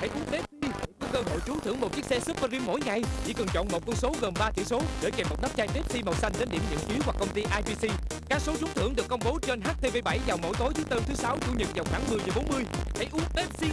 Hãy uống Pepsi có cơ hội trúng thưởng một chiếc xe Super Rim mỗi ngày. Chỉ cần chọn một con số gồm 3 chữ số để kèm một nắp chai Pepsi màu xanh đến điểm nhận phiếu hoặc công ty IPC. Các số trúng thưởng được công bố trên HTV7 vào mỗi tối thứ tư, thứ sáu, chủ nhật vào khoảng 10 giờ 40. Hãy uống Pepsi.